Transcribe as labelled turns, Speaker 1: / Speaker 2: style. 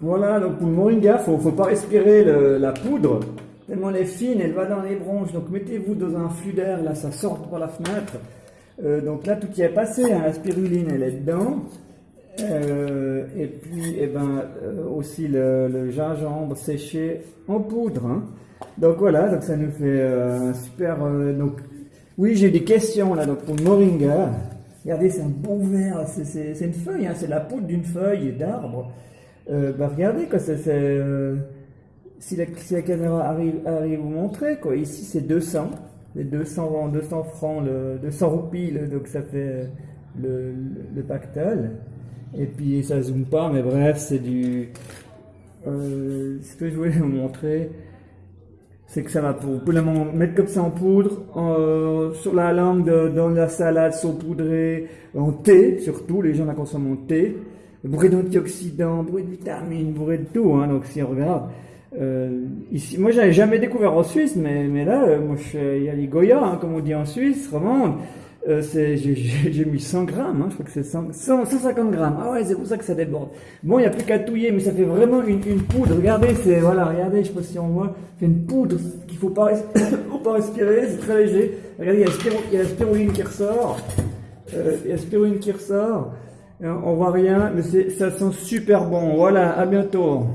Speaker 1: Voilà, donc pour le moringa, faut, faut pas respirer la poudre, tellement elle est fine, elle va dans les bronches. Donc mettez-vous dans un flux d'air, là ça sort par la fenêtre. Euh, donc là tout y est passé, hein, la spiruline elle est dedans. Euh, et puis eh ben, euh, aussi le, gingembre séché en poudre. Hein. Donc voilà, donc ça nous fait un super... donc, oui, j'ai des questions là donc pour le moringa. Regardez, c'est un bon verre, c'est une feuille, hein, c'est la poudre d'une feuille d'arbre. Euh, bah regardez, quoi, c'est, euh, si, la, si, la, caméra arrive, arrive vous montrer, quoi, ici c'est 200, les 200, 200 francs, le, 200 roupies, donc ça fait le, le, pactole. Et puis ça zoome pas, mais bref, c'est du. Euh, ce que je voulais vous montrer, c'est que ça va pour, pour mettre comme ça en poudre, sur la langue, dans la salade saupoudrée, en thé surtout, les gens la consomment en thé bourré d'antioxydants, bourré de vitamines, bourré de tout. Hein, donc si on regarde, euh, ici, moi j'avais jamais découvert en Suisse, mais, là, euh, moi il y a les Goya, hein, comme on dit en Suisse, romande. Euh, j'ai mis 100 grammes, hein, je crois que c'est 150 grammes. Ah ouais, c'est pour ça que ça déborde. Bon, il n'y a plus qu'à touiller, mais ça fait vraiment une, poudre. Regardez, c'est voilà, regardez, je sais pas si on voit, c'est une poudre qu'il faut pas, faut pas respirer, c'est très léger. Regardez, il y a la spiruline qui ressort. Euh, il y a la spiruline qui ressort. On voit rien, mais ça sent super bon. Voilà, à bientôt.